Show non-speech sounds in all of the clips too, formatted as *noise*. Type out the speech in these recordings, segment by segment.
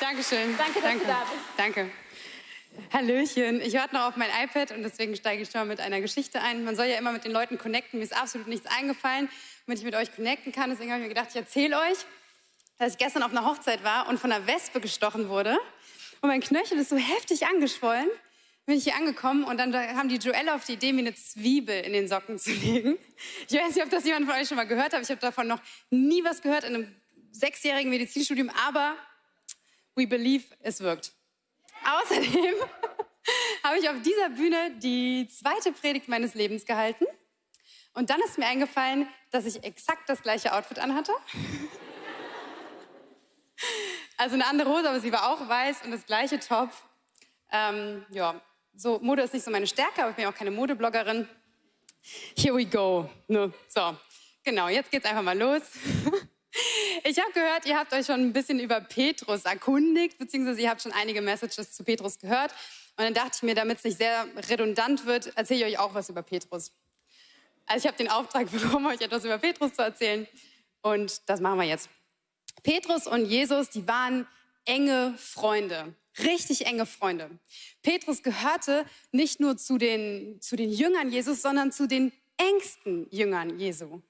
Dankeschön. Danke, dass Danke. du da bist. Danke. Hallöchen. Ich warte noch auf mein iPad und deswegen steige ich schon mal mit einer Geschichte ein. Man soll ja immer mit den Leuten connecten. Mir ist absolut nichts eingefallen, damit ich mit euch connecten kann. Deswegen habe ich mir gedacht, ich erzähle euch, dass ich gestern auf einer Hochzeit war und von einer Wespe gestochen wurde. Und mein Knöchel ist so heftig angeschwollen. Bin ich hier angekommen und dann haben die Joelle auf die Idee, mir eine Zwiebel in den Socken zu *laughs* legen. Ich weiß nicht, ob das jemand von euch schon mal gehört hat. Ich habe davon noch nie was gehört in einem sechsjährigen Medizinstudium, aber we believe, es wirkt. Außerdem *laughs* habe ich auf dieser Bühne die zweite Predigt meines Lebens gehalten. Und dann ist mir eingefallen, dass ich exakt das gleiche Outfit anhatte. *laughs* Also eine andere Hose, aber sie war auch weiß und das gleiche Top. Ähm, ja, so Mode ist nicht so meine Stärke, aber ich bin auch keine Modebloggerin. Here we go. Ne? So, genau, jetzt geht's einfach mal los. *laughs* Ich habe gehört, ihr habt euch schon ein bisschen über Petrus erkundigt, beziehungsweise ihr habt schon einige Messages zu Petrus gehört. Und dann dachte ich mir, damit es nicht sehr redundant wird, erzähle ich euch auch was über Petrus. Also ich habe den Auftrag *laughs* bekommen, euch etwas über Petrus zu erzählen. Und das machen wir jetzt. Petrus und Jesus, die waren enge Freunde. Richtig enge Freunde. Petrus gehörte nicht nur zu den, zu den Jüngern Jesus, sondern zu den engsten Jüngern Jesu.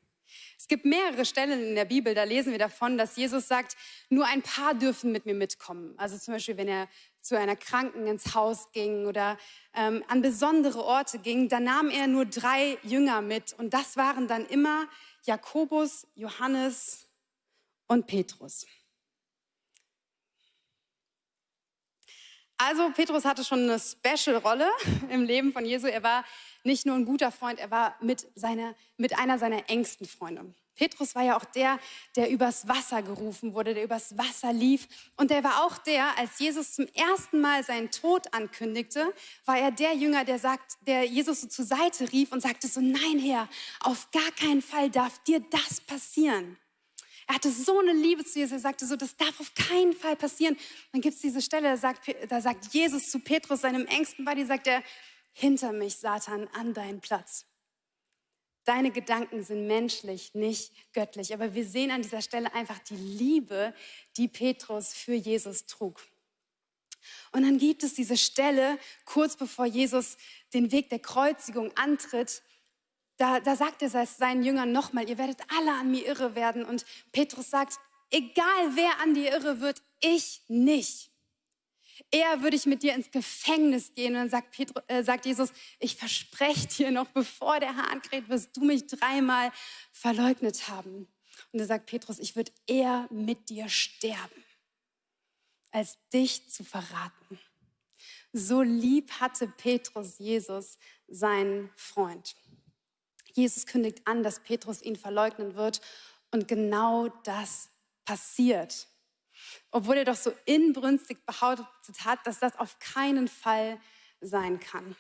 Es gibt mehrere Stellen in der Bibel, da lesen wir davon, dass Jesus sagt, nur ein paar dürfen mit mir mitkommen. Also zum Beispiel, wenn er zu einer Kranken ins Haus ging oder ähm, an besondere Orte ging, dann nahm er nur drei Jünger mit. Und das waren dann immer Jakobus, Johannes und Petrus. Also Petrus hatte schon eine Special-Rolle *laughs* im Leben von Jesu. Er war nicht nur ein guter Freund, er war mit, seiner, mit einer seiner engsten Freunde. Petrus war ja auch der, der übers Wasser gerufen wurde, der übers Wasser lief. Und er war auch der, als Jesus zum ersten Mal seinen Tod ankündigte, war er der Jünger, der sagt, der Jesus so zur Seite rief und sagte so, nein Herr, auf gar keinen Fall darf dir das passieren. Er hatte so eine Liebe zu Jesus. Er sagte so, das darf auf keinen Fall passieren. Dann gibt es diese Stelle, da sagt, da sagt Jesus zu Petrus, seinem engsten Buddy, sagt er, hinter mich, Satan, an deinen Platz. Deine Gedanken sind menschlich, nicht göttlich. Aber wir sehen an dieser Stelle einfach die Liebe, die Petrus für Jesus trug. Und dann gibt es diese Stelle, kurz bevor Jesus den Weg der Kreuzigung antritt, da, da sagt er seinen Jüngern nochmal, ihr werdet alle an mir irre werden. Und Petrus sagt, egal wer an dir irre wird, ich nicht. Eher würde ich mit dir ins Gefängnis gehen. Und dann sagt, Petrus, äh, sagt Jesus, ich verspreche dir noch, bevor der Hahn kräht, wirst du mich dreimal verleugnet haben. Und da sagt Petrus, ich würde eher mit dir sterben, als dich zu verraten. So lieb hatte Petrus Jesus, seinen Freund. Jesus kündigt an, dass Petrus ihn verleugnen wird. Und genau das passiert. Obwohl er doch so inbrünstig behauptet hat, dass das auf keinen Fall sein kann.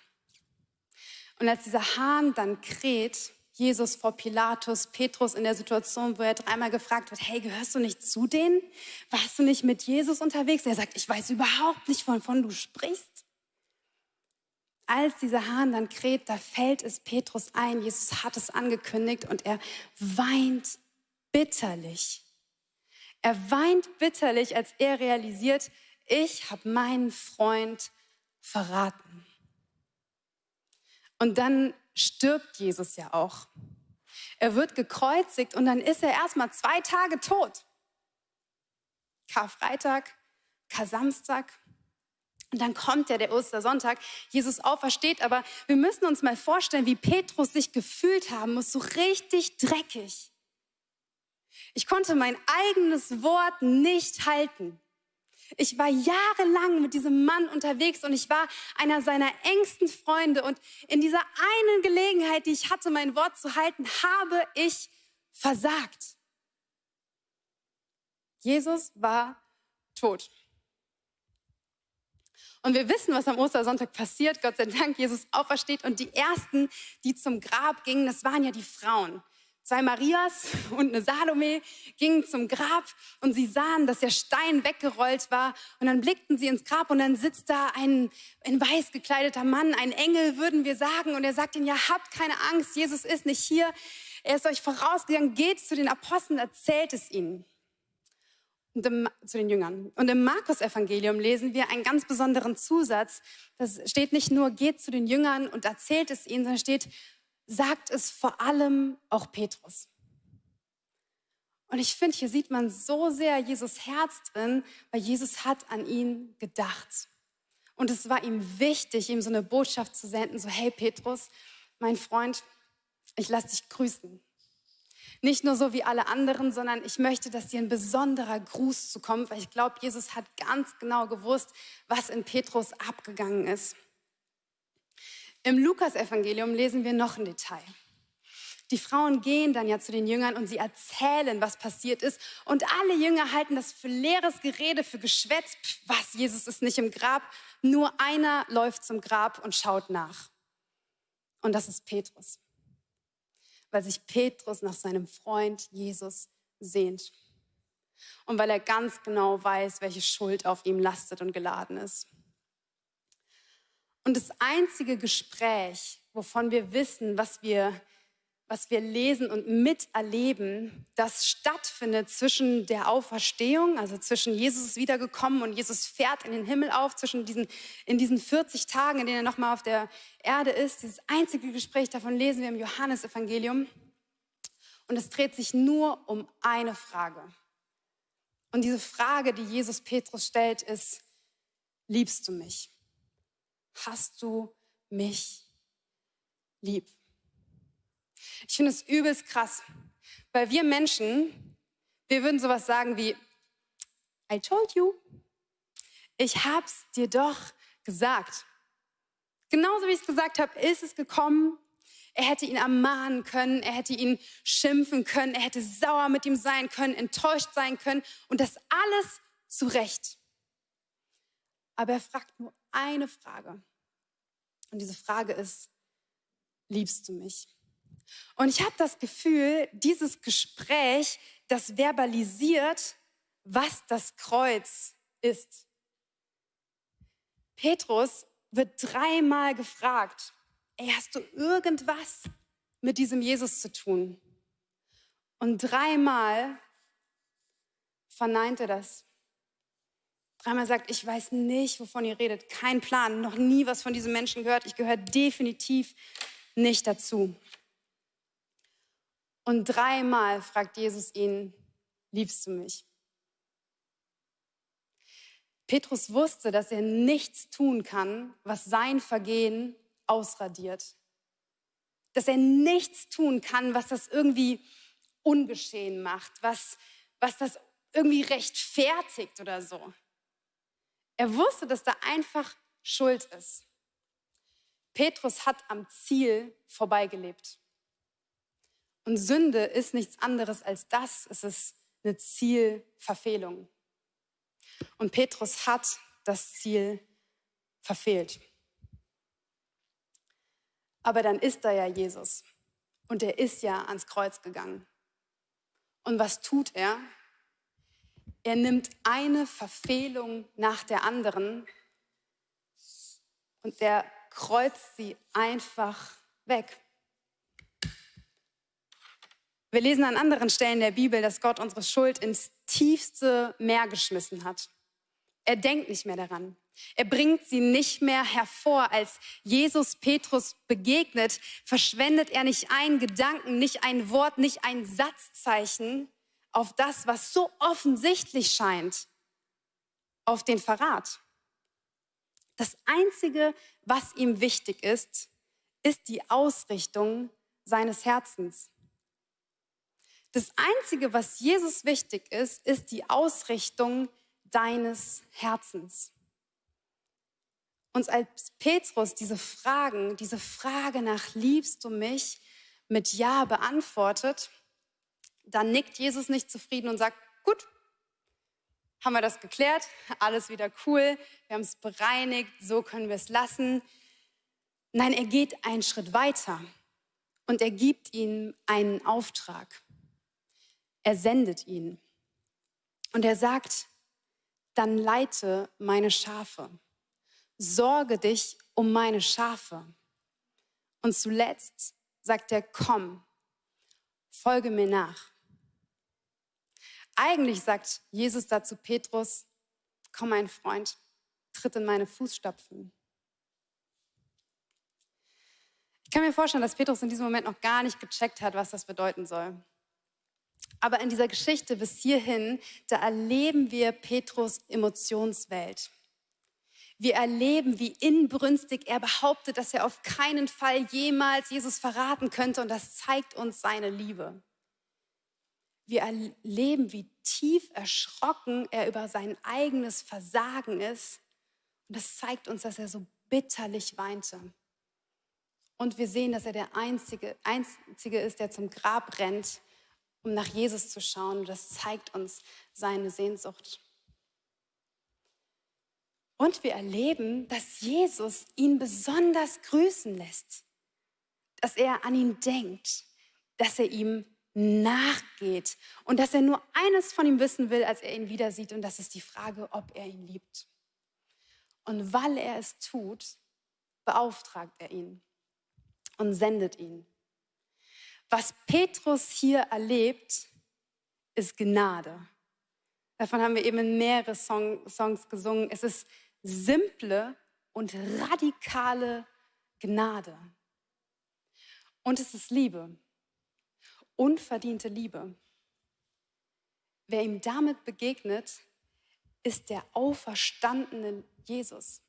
Und als dieser Hahn dann kräht, Jesus vor Pilatus, Petrus in der Situation, wo er dreimal gefragt wird, hey, gehörst du nicht zu denen? Warst du nicht mit Jesus unterwegs? Er sagt, ich weiß überhaupt nicht, wovon du sprichst. Als dieser Hahn dann kräht, da fällt es Petrus ein. Jesus hat es angekündigt und er weint bitterlich. Er weint bitterlich, als er realisiert, ich habe meinen Freund verraten. Und dann stirbt Jesus ja auch. Er wird gekreuzigt und dann ist er erstmal zwei Tage tot. Karfreitag, Kar-Samstag. Und dann kommt ja der Ostersonntag, Jesus aufersteht, aber wir müssen uns mal vorstellen, wie Petrus sich gefühlt haben muss, so richtig dreckig. Ich konnte mein eigenes Wort nicht halten. Ich war jahrelang mit diesem Mann unterwegs und ich war einer seiner engsten Freunde. Und in dieser einen Gelegenheit, die ich hatte, mein Wort zu halten, habe ich versagt. Jesus war tot. Und wir wissen, was am Ostersonntag passiert. Gott sei Dank, Jesus aufersteht. Und die ersten, die zum Grab gingen, das waren ja die Frauen. Zwei Marias und eine Salome gingen zum Grab und sie sahen, dass der Stein weggerollt war. Und dann blickten sie ins Grab und dann sitzt da ein in weiß gekleideter Mann, ein Engel, würden wir sagen. Und er sagt ihnen, ja, habt keine Angst, Jesus ist nicht hier. Er ist euch vorausgegangen, geht zu den Aposteln, erzählt es ihnen. im, zu den Jüngern. Und im Markus-Evangelium lesen wir einen ganz besonderen Zusatz. Das steht nicht nur, geht zu den Jüngern und erzählt es ihnen, sondern steht, sagt es vor allem auch Petrus. Und ich finde, hier sieht man so sehr Jesus Herz drin, weil Jesus hat an ihn gedacht. Und es war ihm wichtig, ihm so eine Botschaft zu senden, so, hey Petrus, mein Freund, ich lasse dich grüßen. Nicht nur so wie alle anderen, sondern ich möchte, dass dir ein besonderer Gruß zukommt, weil ich glaube, Jesus hat ganz genau gewusst, was in Petrus abgegangen ist. Im Lukas-Evangelium lesen wir noch ein Detail. Die Frauen gehen dann ja zu den Jüngern und sie erzählen, was passiert ist. Und alle Jünger halten das für leeres Gerede, für Geschwätz. Was, Jesus ist nicht im Grab. Nur einer läuft zum Grab und schaut nach. Und das ist Petrus weil sich Petrus nach seinem Freund Jesus sehnt. Und weil er ganz genau weiß, welche Schuld auf ihm lastet und geladen ist. Und das einzige Gespräch, wovon wir wissen, was wir was wir lesen und miterleben, das stattfindet zwischen der Auferstehung, also zwischen Jesus ist wiedergekommen und Jesus fährt in den Himmel auf, zwischen diesen, in diesen 40 Tagen, in denen er nochmal auf der Erde ist. Dieses einzige Gespräch davon lesen wir im Johannesevangelium. Und es dreht sich nur um eine Frage. Und diese Frage, die Jesus Petrus stellt, ist, liebst du mich? Hast du mich lieb? Ich finde es übelst krass, weil wir Menschen, wir würden sowas sagen wie, I told you. Ich hab's dir doch gesagt. Genauso wie ich es gesagt habe, ist es gekommen. Er hätte ihn ermahnen können, er hätte ihn schimpfen können, er hätte sauer mit ihm sein können, enttäuscht sein können und das alles zu Recht. Aber er fragt nur eine Frage. Und diese Frage ist, liebst du mich? Und ich habe das Gefühl, dieses Gespräch, das verbalisiert, was das Kreuz ist. Petrus wird dreimal gefragt, ey, hast du irgendwas mit diesem Jesus zu tun? Und dreimal verneint er das. Dreimal sagt, ich weiß nicht, wovon ihr redet, kein Plan, noch nie was von diesem Menschen gehört, ich gehöre definitiv nicht dazu. Und dreimal fragt Jesus ihn, liebst du mich? Petrus wusste, dass er nichts tun kann, was sein Vergehen ausradiert. Dass er nichts tun kann, was das irgendwie ungeschehen macht, was, was das irgendwie rechtfertigt oder so. Er wusste, dass da einfach Schuld ist. Petrus hat am Ziel vorbeigelebt. Und Sünde ist nichts anderes als das. Es ist eine Zielverfehlung. Und Petrus hat das Ziel verfehlt. Aber dann ist da ja Jesus. Und er ist ja ans Kreuz gegangen. Und was tut er? Er nimmt eine Verfehlung nach der anderen und er kreuzt sie einfach weg. Wir lesen an anderen Stellen der Bibel, dass Gott unsere Schuld ins tiefste Meer geschmissen hat. Er denkt nicht mehr daran. Er bringt sie nicht mehr hervor. Als Jesus Petrus begegnet, verschwendet er nicht einen Gedanken, nicht ein Wort, nicht ein Satzzeichen auf das, was so offensichtlich scheint, auf den Verrat. Das Einzige, was ihm wichtig ist, ist die Ausrichtung seines Herzens. Das Einzige, was Jesus wichtig ist, ist die Ausrichtung deines Herzens. Und als Petrus diese Fragen, diese Frage nach liebst du mich mit Ja beantwortet, dann nickt Jesus nicht zufrieden und sagt, gut, haben wir das geklärt, alles wieder cool, wir haben es bereinigt, so können wir es lassen. Nein, er geht einen Schritt weiter und er gibt ihnen einen Auftrag. Er sendet ihn. Und er sagt, dann leite meine Schafe. Sorge dich um meine Schafe. Und zuletzt sagt er, komm, folge mir nach. Eigentlich sagt Jesus dazu Petrus, komm mein Freund, tritt in meine Fußstapfen. Ich kann mir vorstellen, dass Petrus in diesem Moment noch gar nicht gecheckt hat, was das bedeuten soll. Aber in dieser Geschichte bis hierhin, da erleben wir Petrus Emotionswelt. Wir erleben, wie inbrünstig er behauptet, dass er auf keinen Fall jemals Jesus verraten könnte und das zeigt uns seine Liebe. Wir erleben, wie tief erschrocken er über sein eigenes Versagen ist und das zeigt uns, dass er so bitterlich weinte. Und wir sehen, dass er der Einzige, Einzige ist, der zum Grab rennt, um nach Jesus zu schauen. Und das zeigt uns seine Sehnsucht. Und wir erleben, dass Jesus ihn besonders grüßen lässt, dass er an ihn denkt, dass er ihm nachgeht und dass er nur eines von ihm wissen will, als er ihn wieder sieht, und das ist die Frage, ob er ihn liebt. Und weil er es tut, beauftragt er ihn und sendet ihn. Was Petrus hier erlebt, ist Gnade. Davon haben wir eben mehrere Song, Songs gesungen. Es ist simple und radikale Gnade. Und es ist Liebe, unverdiente Liebe. Wer ihm damit begegnet, ist der auferstandene Jesus.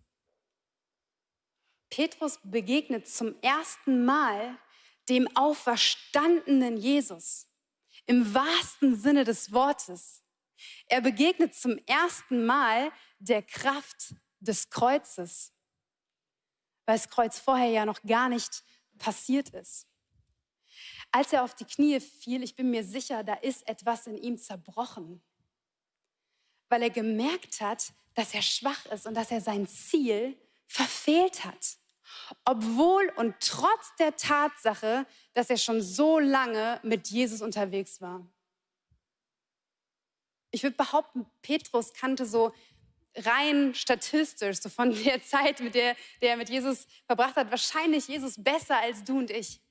Petrus begegnet zum ersten Mal dem auferstandenen Jesus im wahrsten Sinne des Wortes. Er begegnet zum ersten Mal der Kraft des Kreuzes, weil das Kreuz vorher ja noch gar nicht passiert ist. Als er auf die Knie fiel, ich bin mir sicher, da ist etwas in ihm zerbrochen, weil er gemerkt hat, dass er schwach ist und dass er sein Ziel verfehlt hat. Obwohl und trotz der Tatsache, dass er schon so lange mit Jesus unterwegs war. Ich würde behaupten, Petrus kannte so rein statistisch, so von der Zeit, mit der, der er mit Jesus verbracht hat, wahrscheinlich Jesus besser als du und ich.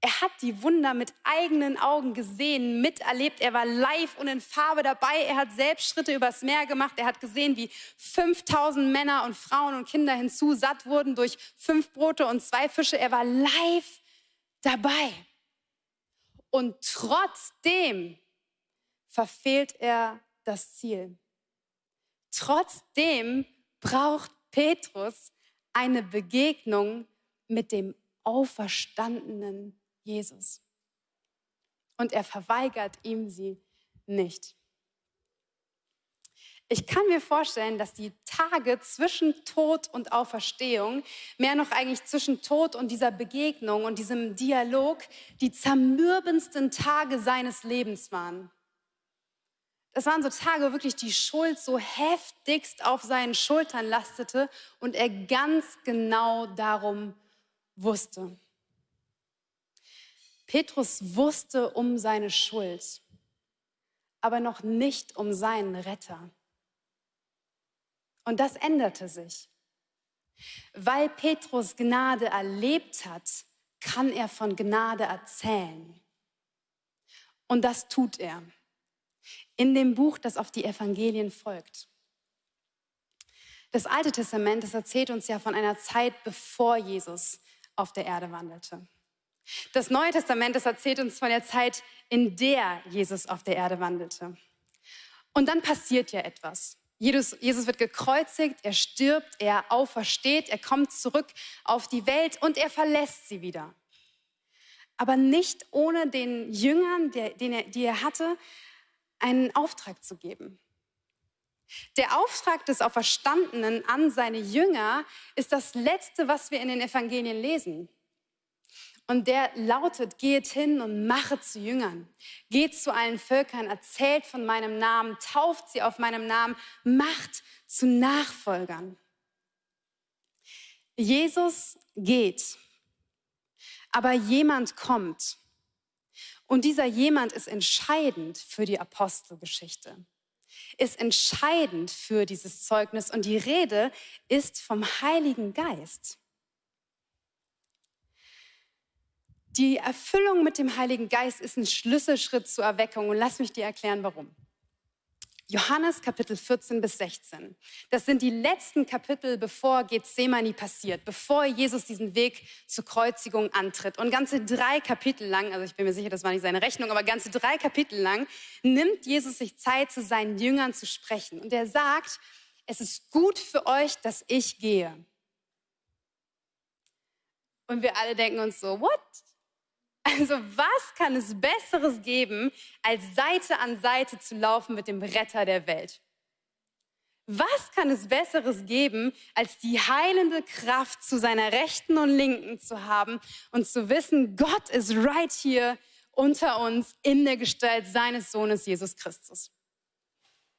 Er hat die Wunder mit eigenen Augen gesehen, miterlebt. Er war live und in Farbe dabei. Er hat selbst Schritte übers Meer gemacht. Er hat gesehen, wie 5000 Männer und Frauen und Kinder hinzu satt wurden durch fünf Brote und zwei Fische. Er war live dabei. Und trotzdem verfehlt er das Ziel. Trotzdem braucht Petrus eine Begegnung mit dem auferstandenen Jesus. Und er verweigert ihm sie nicht. Ich kann mir vorstellen, dass die Tage zwischen Tod und Auferstehung, mehr noch eigentlich zwischen Tod und dieser Begegnung und diesem Dialog, die zermürbendsten Tage seines Lebens waren. Das waren so Tage, wo wirklich die Schuld so heftigst auf seinen Schultern lastete und er ganz genau darum wusste. Petrus wusste um seine Schuld, aber noch nicht um seinen Retter. Und das änderte sich. Weil Petrus Gnade erlebt hat, kann er von Gnade erzählen. Und das tut er in dem Buch, das auf die Evangelien folgt. Das Alte Testament, das erzählt uns ja von einer Zeit, bevor Jesus auf der Erde wandelte. Das Neue Testament, das erzählt uns von der Zeit, in der Jesus auf der Erde wandelte. Und dann passiert ja etwas. Jesus, Jesus wird gekreuzigt, er stirbt, er aufersteht, er kommt zurück auf die Welt und er verlässt sie wieder. Aber nicht ohne den Jüngern, der, den er, die er hatte, einen Auftrag zu geben. Der Auftrag des Auferstandenen an seine Jünger ist das Letzte, was wir in den Evangelien lesen. Und der lautet, geht hin und mache zu Jüngern. Geht zu allen Völkern, erzählt von meinem Namen, tauft sie auf meinem Namen, macht zu Nachfolgern. Jesus geht, aber jemand kommt. Und dieser jemand ist entscheidend für die Apostelgeschichte, ist entscheidend für dieses Zeugnis. Und die Rede ist vom Heiligen Geist. Die Erfüllung mit dem Heiligen Geist ist ein Schlüsselschritt zur Erweckung und lass mich dir erklären, warum. Johannes Kapitel 14 bis 16. Das sind die letzten Kapitel, bevor Gethsemane passiert, bevor Jesus diesen Weg zur Kreuzigung antritt. Und ganze drei Kapitel lang, also ich bin mir sicher, das war nicht seine Rechnung, aber ganze drei Kapitel lang nimmt Jesus sich Zeit, zu seinen Jüngern zu sprechen. Und er sagt, es ist gut für euch, dass ich gehe. Und wir alle denken uns so, what? Also was kann es Besseres geben, als Seite an Seite zu laufen mit dem Retter der Welt? Was kann es Besseres geben, als die heilende Kraft zu seiner Rechten und Linken zu haben und zu wissen, Gott ist right hier unter uns in der Gestalt seines Sohnes Jesus Christus.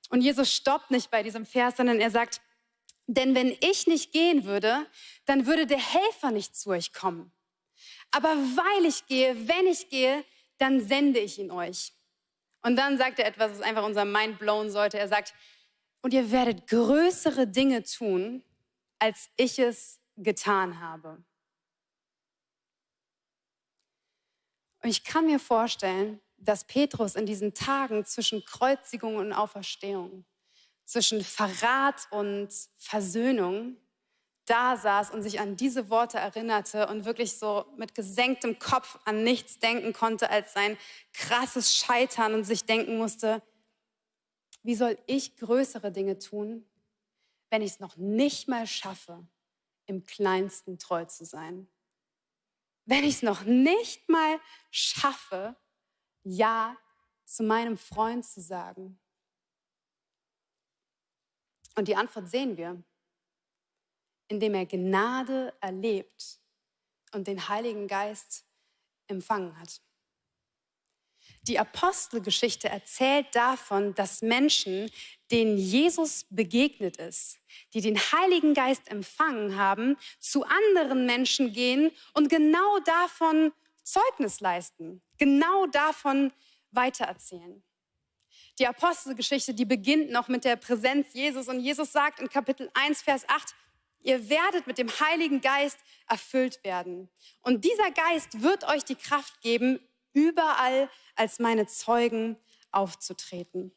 Und Jesus stoppt nicht bei diesem Vers, sondern er sagt, denn wenn ich nicht gehen würde, dann würde der Helfer nicht zu euch kommen. Aber weil ich gehe, wenn ich gehe, dann sende ich ihn euch. Und dann sagt er etwas, was einfach unser Mind blown sollte. Er sagt, und ihr werdet größere Dinge tun, als ich es getan habe. Und ich kann mir vorstellen, dass Petrus in diesen Tagen zwischen Kreuzigung und Auferstehung, zwischen Verrat und Versöhnung, da saß und sich an diese Worte erinnerte und wirklich so mit gesenktem Kopf an nichts denken konnte als sein krasses Scheitern und sich denken musste, wie soll ich größere Dinge tun, wenn ich es noch nicht mal schaffe, im kleinsten treu zu sein? Wenn ich es noch nicht mal schaffe, Ja zu meinem Freund zu sagen? Und die Antwort sehen wir indem er Gnade erlebt und den Heiligen Geist empfangen hat. Die Apostelgeschichte erzählt davon, dass Menschen, denen Jesus begegnet ist, die den Heiligen Geist empfangen haben, zu anderen Menschen gehen und genau davon Zeugnis leisten, genau davon weitererzählen. Die Apostelgeschichte, die beginnt noch mit der Präsenz Jesus und Jesus sagt in Kapitel 1, Vers 8, Ihr werdet mit dem Heiligen Geist erfüllt werden. Und dieser Geist wird euch die Kraft geben, überall als meine Zeugen aufzutreten.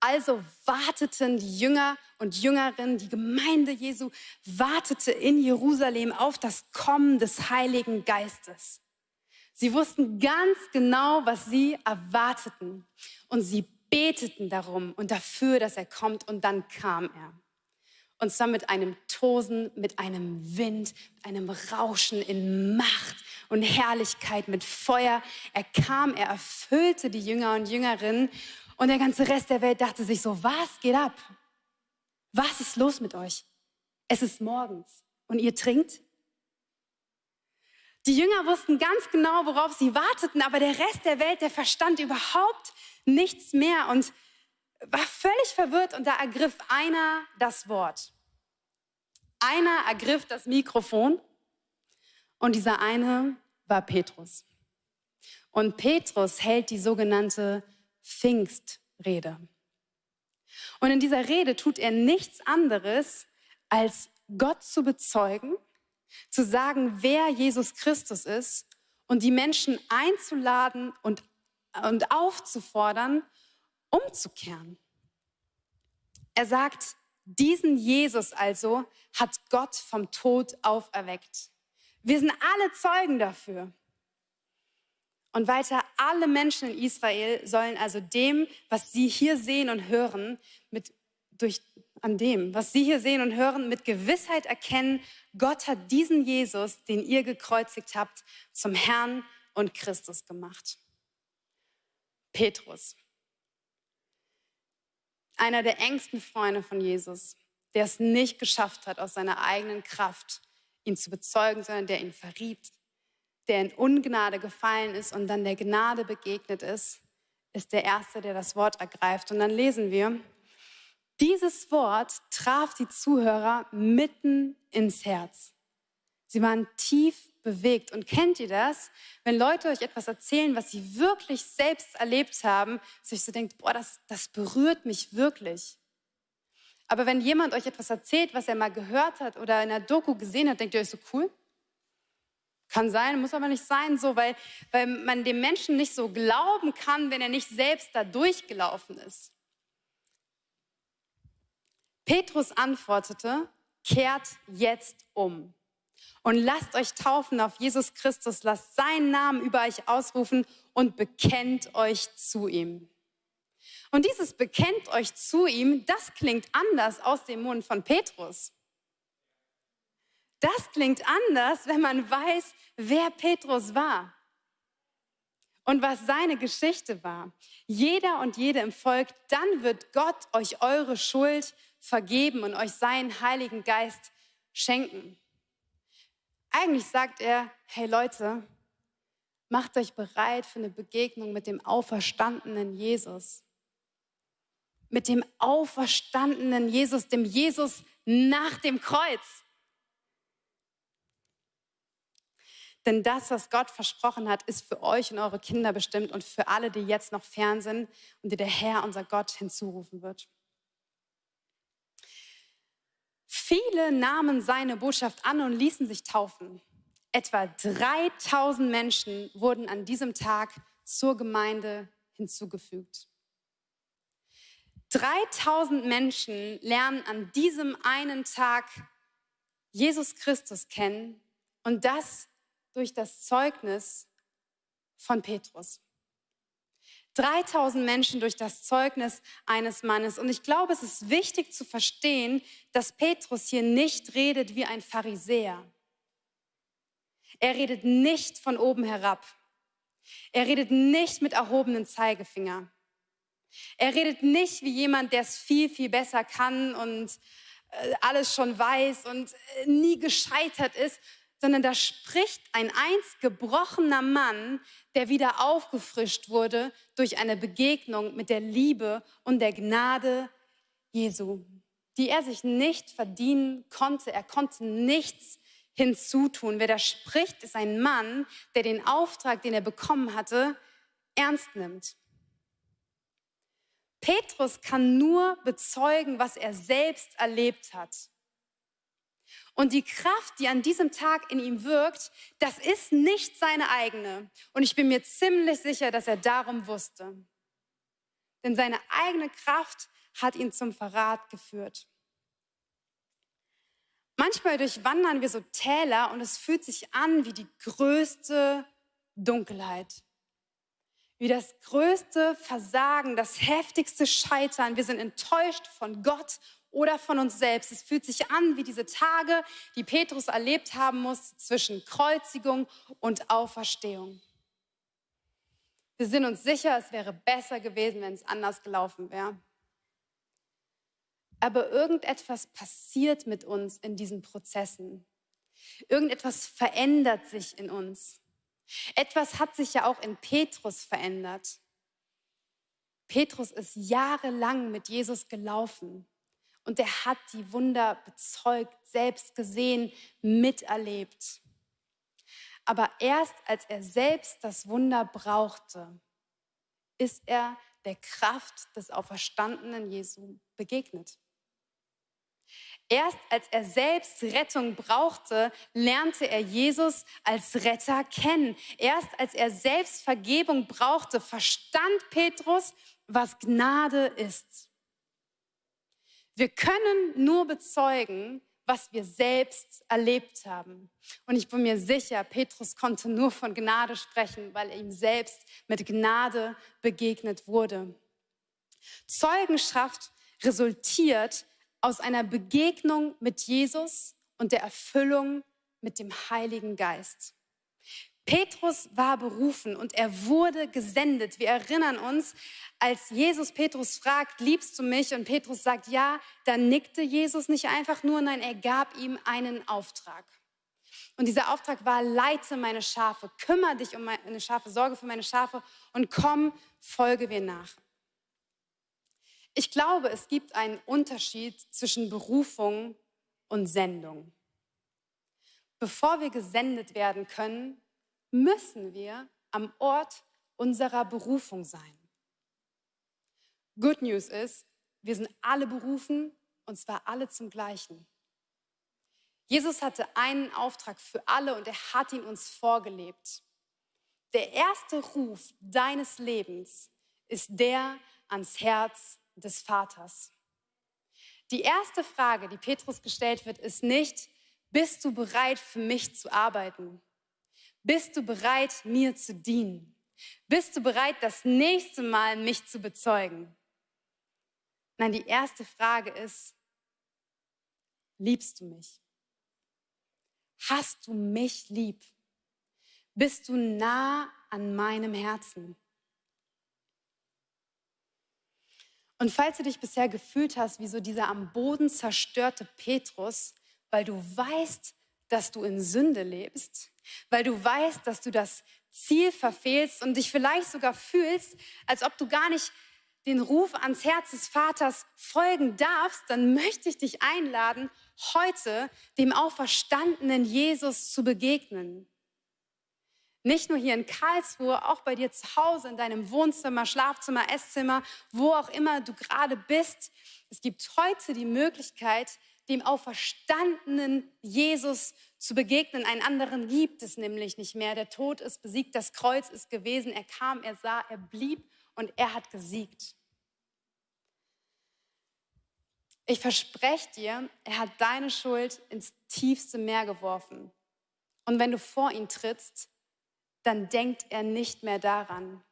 Also warteten die Jünger und Jüngerinnen, die Gemeinde Jesu wartete in Jerusalem auf das Kommen des Heiligen Geistes. Sie wussten ganz genau, was sie erwarteten. Und sie beteten darum und dafür, dass er kommt. Und dann kam er. Und zwar mit einem Tosen, mit einem Wind, mit einem Rauschen in Macht und Herrlichkeit, mit Feuer. Er kam, er erfüllte die Jünger und Jüngerinnen. Und der ganze Rest der Welt dachte sich so, was geht ab? Was ist los mit euch? Es ist morgens und ihr trinkt? Die Jünger wussten ganz genau, worauf sie warteten, aber der Rest der Welt, der verstand überhaupt nichts mehr. Und war völlig verwirrt und da ergriff einer das Wort. Einer ergriff das Mikrofon und dieser eine war Petrus. Und Petrus hält die sogenannte Pfingstrede. Und in dieser Rede tut er nichts anderes, als Gott zu bezeugen, zu sagen, wer Jesus Christus ist und die Menschen einzuladen und, und aufzufordern, umzukehren. Er sagt, diesen Jesus also hat Gott vom Tod auferweckt. Wir sind alle Zeugen dafür. Und weiter, alle Menschen in Israel sollen also dem, was sie hier sehen und hören, mit, durch, an dem, was sie hier sehen und hören, mit Gewissheit erkennen, Gott hat diesen Jesus, den ihr gekreuzigt habt, zum Herrn und Christus gemacht. Petrus, einer der engsten Freunde von Jesus, der es nicht geschafft hat, aus seiner eigenen Kraft ihn zu bezeugen, sondern der ihn verriet, der in Ungnade gefallen ist und dann der Gnade begegnet ist, ist der Erste, der das Wort ergreift. Und dann lesen wir, dieses Wort traf die Zuhörer mitten ins Herz. Sie waren tief bewegt. Und kennt ihr das, wenn Leute euch etwas erzählen, was sie wirklich selbst erlebt haben, dass ihr so denkt, boah, das, das berührt mich wirklich. Aber wenn jemand euch etwas erzählt, was er mal gehört hat oder in einer Doku gesehen hat, denkt ihr euch so cool? Kann sein, muss aber nicht sein, so, weil, weil man dem Menschen nicht so glauben kann, wenn er nicht selbst da durchgelaufen ist. Petrus antwortete, kehrt jetzt um und lasst euch taufen auf Jesus Christus, lasst seinen Namen über euch ausrufen und bekennt euch zu ihm. Und dieses bekennt euch zu ihm, das klingt anders aus dem Mund von Petrus. Das klingt anders, wenn man weiß, wer Petrus war und was seine Geschichte war. Jeder und jede im Volk, dann wird Gott euch eure Schuld vergeben und euch seinen Heiligen Geist schenken. Eigentlich sagt er, hey Leute, macht euch bereit für eine Begegnung mit dem auferstandenen Jesus. Mit dem auferstandenen Jesus, dem Jesus nach dem Kreuz. Denn das, was Gott versprochen hat, ist für euch und eure Kinder bestimmt und für alle, die jetzt noch fern sind und die der Herr, unser Gott, hinzurufen wird. Viele nahmen seine Botschaft an und ließen sich taufen. Etwa 3000 Menschen wurden an diesem Tag zur Gemeinde hinzugefügt. 3000 Menschen lernen an diesem einen Tag Jesus Christus kennen und das durch das Zeugnis von Petrus. 3000 Menschen durch das Zeugnis eines Mannes. Und ich glaube, es ist wichtig zu verstehen, dass Petrus hier nicht redet wie ein Pharisäer. Er redet nicht von oben herab. Er redet nicht mit erhobenen Zeigefinger. Er redet nicht wie jemand, der es viel, viel besser kann und äh, alles schon weiß und äh, nie gescheitert ist, sondern da spricht ein einst gebrochener Mann, der wieder aufgefrischt wurde durch eine Begegnung mit der Liebe und der Gnade Jesu, die er sich nicht verdienen konnte. Er konnte nichts hinzutun. Wer da spricht, ist ein Mann, der den Auftrag, den er bekommen hatte, ernst nimmt. Petrus kann nur bezeugen, was er selbst erlebt hat. Und die Kraft, die an diesem Tag in ihm wirkt, das ist nicht seine eigene. Und ich bin mir ziemlich sicher, dass er darum wusste. Denn seine eigene Kraft hat ihn zum Verrat geführt. Manchmal durchwandern wir so Täler und es fühlt sich an wie die größte Dunkelheit. Wie das größte Versagen, das heftigste Scheitern. Wir sind enttäuscht von Gott oder von uns selbst. Es fühlt sich an wie diese Tage, die Petrus erlebt haben muss zwischen Kreuzigung und Auferstehung. Wir sind uns sicher, es wäre besser gewesen, wenn es anders gelaufen wäre. Aber irgendetwas passiert mit uns in diesen Prozessen. Irgendetwas verändert sich in uns. Etwas hat sich ja auch in Petrus verändert. Petrus ist jahrelang mit Jesus gelaufen. Und er hat die Wunder bezeugt, selbst gesehen, miterlebt. Aber erst als er selbst das Wunder brauchte, ist er der Kraft des auferstandenen Jesu begegnet. Erst als er selbst Rettung brauchte, lernte er Jesus als Retter kennen. Erst als er selbst Vergebung brauchte, verstand Petrus, was Gnade ist. Wir können nur bezeugen, was wir selbst erlebt haben. Und ich bin mir sicher, Petrus konnte nur von Gnade sprechen, weil er ihm selbst mit Gnade begegnet wurde. Zeugenschaft resultiert aus einer Begegnung mit Jesus und der Erfüllung mit dem Heiligen Geist. Petrus war berufen und er wurde gesendet. Wir erinnern uns, als Jesus Petrus fragt, liebst du mich? Und Petrus sagt, ja, dann nickte Jesus nicht einfach nur, nein, er gab ihm einen Auftrag. Und dieser Auftrag war, leite meine Schafe, kümmere dich um meine Schafe, sorge für meine Schafe und komm, folge mir nach. Ich glaube, es gibt einen Unterschied zwischen Berufung und Sendung. Bevor wir gesendet werden können, müssen wir am Ort unserer Berufung sein. Good News ist, wir sind alle berufen und zwar alle zum Gleichen. Jesus hatte einen Auftrag für alle und er hat ihn uns vorgelebt. Der erste Ruf deines Lebens ist der ans Herz des Vaters. Die erste Frage, die Petrus gestellt wird, ist nicht, bist du bereit für mich zu arbeiten? Bist du bereit, mir zu dienen? Bist du bereit, das nächste Mal mich zu bezeugen? Nein, die erste Frage ist, liebst du mich? Hast du mich lieb? Bist du nah an meinem Herzen? Und falls du dich bisher gefühlt hast wie so dieser am Boden zerstörte Petrus, weil du weißt, dass du in Sünde lebst, weil du weißt, dass du das Ziel verfehlst und dich vielleicht sogar fühlst, als ob du gar nicht den Ruf ans Herz des Vaters folgen darfst, dann möchte ich dich einladen, heute dem auferstandenen Jesus zu begegnen. Nicht nur hier in Karlsruhe, auch bei dir zu Hause, in deinem Wohnzimmer, Schlafzimmer, Esszimmer, wo auch immer du gerade bist. Es gibt heute die Möglichkeit, dem auferstandenen Jesus zu begegnen. Einen anderen gibt es nämlich nicht mehr. Der Tod ist besiegt, das Kreuz ist gewesen. Er kam, er sah, er blieb und er hat gesiegt. Ich verspreche dir, er hat deine Schuld ins tiefste Meer geworfen. Und wenn du vor ihn trittst, dann denkt er nicht mehr daran.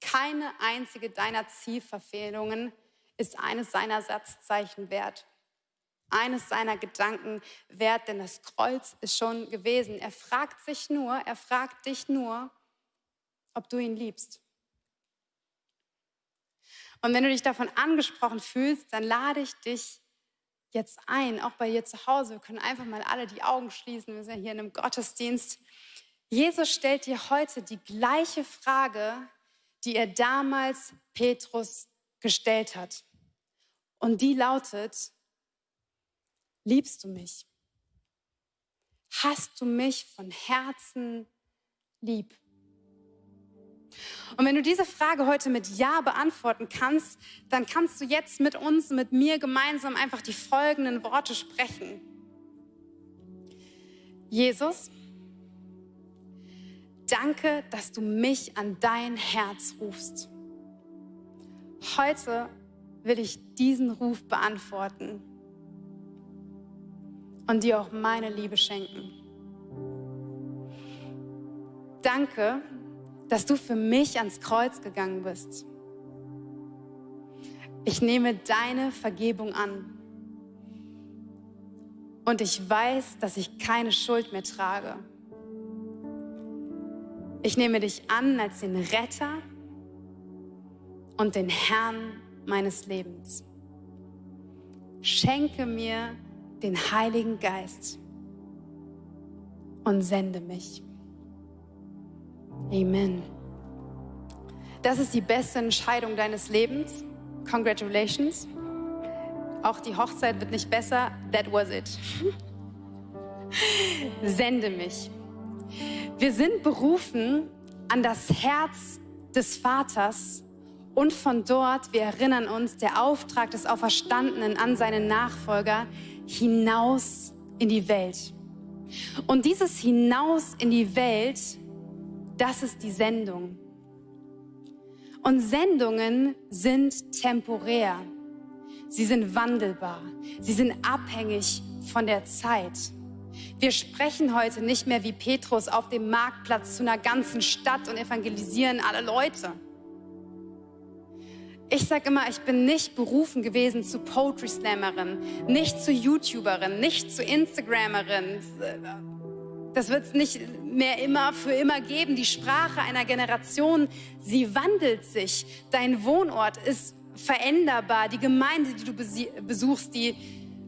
Keine einzige deiner Zielverfehlungen ist eines seiner Satzzeichen wert eines seiner Gedanken wert, denn das Kreuz ist schon gewesen. Er fragt sich nur, er fragt dich nur, ob du ihn liebst. Und wenn du dich davon angesprochen fühlst, dann lade ich dich jetzt ein, auch bei dir zu Hause. Wir können einfach mal alle die Augen schließen. Wir sind ja hier in einem Gottesdienst. Jesus stellt dir heute die gleiche Frage, die er damals Petrus gestellt hat. Und die lautet, Liebst du mich? Hast du mich von Herzen lieb? Und wenn du diese Frage heute mit Ja beantworten kannst, dann kannst du jetzt mit uns, mit mir gemeinsam einfach die folgenden Worte sprechen. Jesus, danke, dass du mich an dein Herz rufst. Heute will ich diesen Ruf beantworten und dir auch meine Liebe schenken. Danke, dass du für mich ans Kreuz gegangen bist. Ich nehme deine Vergebung an. Und ich weiß, dass ich keine Schuld mehr trage. Ich nehme dich an als den Retter und den Herrn meines Lebens. Schenke mir den Heiligen Geist und sende mich. Amen. Das ist die beste Entscheidung deines Lebens. Congratulations. Auch die Hochzeit wird nicht besser. That was it. *laughs* Sende mich. Wir sind berufen an das Herz des Vaters und von dort, wir erinnern uns, der Auftrag des Auferstandenen an seine Nachfolger, hinaus in die Welt. Und dieses hinaus in die Welt, das ist die Sendung. Und Sendungen sind temporär. Sie sind wandelbar. Sie sind abhängig von der Zeit. Wir sprechen heute nicht mehr wie Petrus auf dem Marktplatz zu einer ganzen Stadt und evangelisieren alle Leute. Ich sage immer, ich bin nicht berufen gewesen zu Poetry Slammerin, nicht zu YouTuberin, nicht zu Instagrammerin. Das wird es nicht mehr immer für immer geben. Die Sprache einer Generation, sie wandelt sich. Dein Wohnort ist veränderbar. Die Gemeinde, die du besuchst, die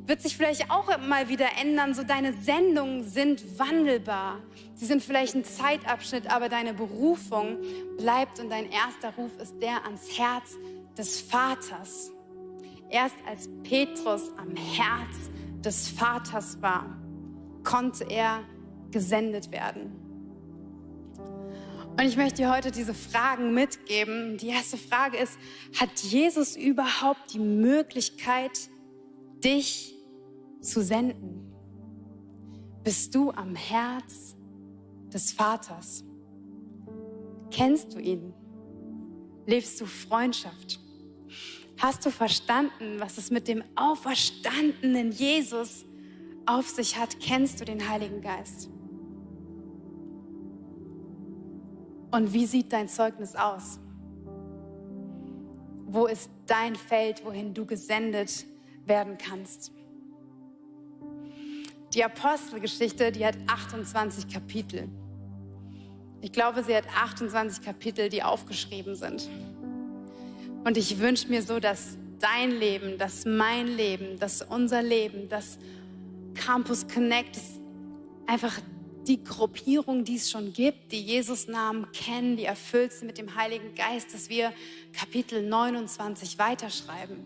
wird sich vielleicht auch mal wieder ändern. So deine Sendungen sind wandelbar. Sie sind vielleicht ein Zeitabschnitt, aber deine Berufung bleibt und dein erster Ruf ist der ans Herz des Vaters. Erst als Petrus am Herz des Vaters war, konnte er gesendet werden. Und ich möchte dir heute diese Fragen mitgeben. Die erste Frage ist, hat Jesus überhaupt die Möglichkeit, dich zu senden? Bist du am Herz des Vaters? Kennst du ihn? Lebst du Freundschaft? Hast du verstanden, was es mit dem auferstandenen Jesus auf sich hat? Kennst du den Heiligen Geist? Und wie sieht dein Zeugnis aus? Wo ist dein Feld, wohin du gesendet werden kannst? Die Apostelgeschichte, die hat 28 Kapitel. Ich glaube, sie hat 28 Kapitel, die aufgeschrieben sind. Und ich wünsche mir so, dass dein Leben, dass mein Leben, dass unser Leben, dass Campus Connect einfach die Gruppierung, die es schon gibt, die Jesus Namen kennen, die erfüllt sind mit dem Heiligen Geist, dass wir Kapitel 29 weiterschreiben.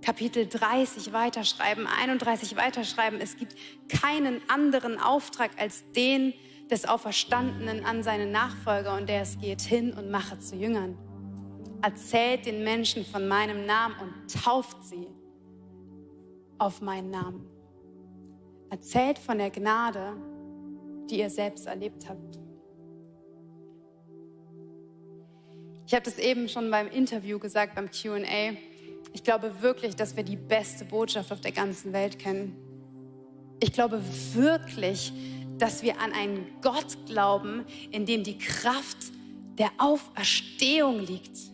Kapitel 30 weiterschreiben, 31 weiterschreiben. Es gibt keinen anderen Auftrag als den, des Auferstandenen an seine Nachfolger und der es geht hin und mache zu Jüngern. Erzählt den Menschen von meinem Namen und tauft sie auf meinen Namen. Erzählt von der Gnade, die ihr selbst erlebt habt. Ich habe das eben schon beim Interview gesagt, beim QA. Ich glaube wirklich, dass wir die beste Botschaft auf der ganzen Welt kennen. Ich glaube wirklich, dass wir an einen Gott glauben, in dem die Kraft der Auferstehung liegt.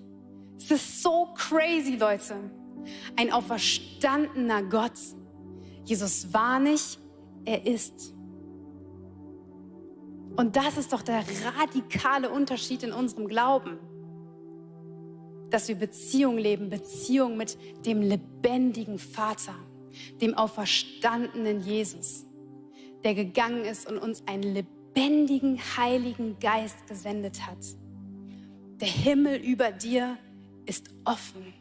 Ist so crazy, Leute. Ein auferstandener Gott. Jesus war nicht, er ist. Und das ist doch der radikale Unterschied in unserem Glauben. Dass wir Beziehung leben, Beziehung mit dem lebendigen Vater, dem auferstandenen Jesus der gegangen ist und uns einen lebendigen Heiligen Geist gesendet hat. Der Himmel über dir ist offen.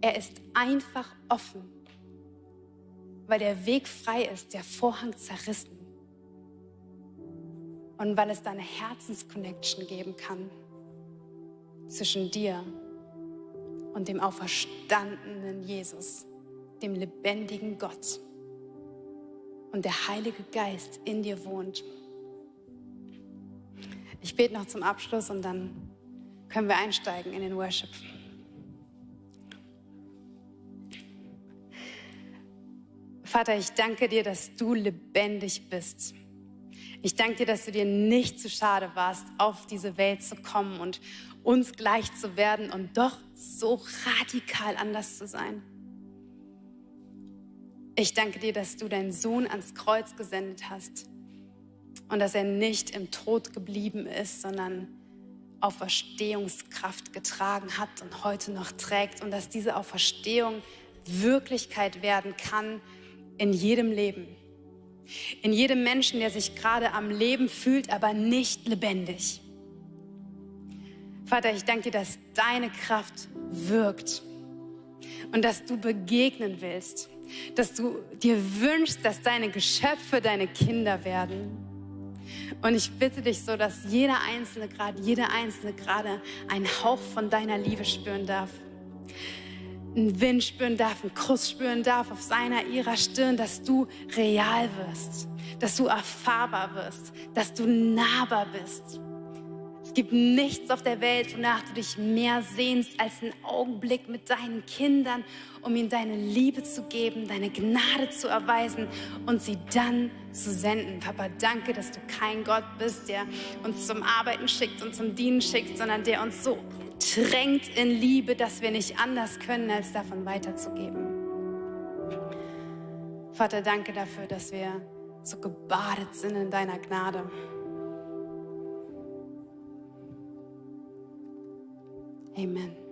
Er ist einfach offen, weil der Weg frei ist, der Vorhang zerrissen. Und weil es da eine Herzensconnection geben kann zwischen dir und dem auferstandenen Jesus, dem lebendigen Gott und der Heilige Geist in dir wohnt. Ich bete noch zum Abschluss und dann können wir einsteigen in den Worship. Vater, ich danke dir, dass du lebendig bist. Ich danke dir, dass du dir nicht zu schade warst, auf diese Welt zu kommen und uns gleich zu werden und doch so radikal anders zu sein. Ich danke dir, dass du deinen Sohn ans Kreuz gesendet hast und dass er nicht im Tod geblieben ist, sondern Auferstehungskraft getragen hat und heute noch trägt und dass diese Auferstehung Wirklichkeit werden kann in jedem Leben. In jedem Menschen, der sich gerade am Leben fühlt, aber nicht lebendig. Vater, ich danke dir, dass deine Kraft wirkt und dass du begegnen willst dass du dir wünschst, dass deine Geschöpfe deine Kinder werden. Und ich bitte dich so, dass jeder Einzelne gerade, jeder Einzelne gerade einen Hauch von deiner Liebe spüren darf. Einen Wind spüren darf, einen Kuss spüren darf auf seiner, ihrer Stirn, dass du real wirst, dass du erfahrbar wirst, dass du nahbar bist. Gibt nichts auf der Welt, wonach du dich mehr sehnst als einen Augenblick mit deinen Kindern, um ihnen deine Liebe zu geben, deine Gnade zu erweisen und sie dann zu senden. Papa, danke, dass du kein Gott bist, der uns zum Arbeiten schickt und zum Dienen schickt, sondern der uns so drängt in Liebe, dass wir nicht anders können, als davon weiterzugeben. Vater, danke dafür, dass wir so gebadet sind in deiner Gnade. Amen.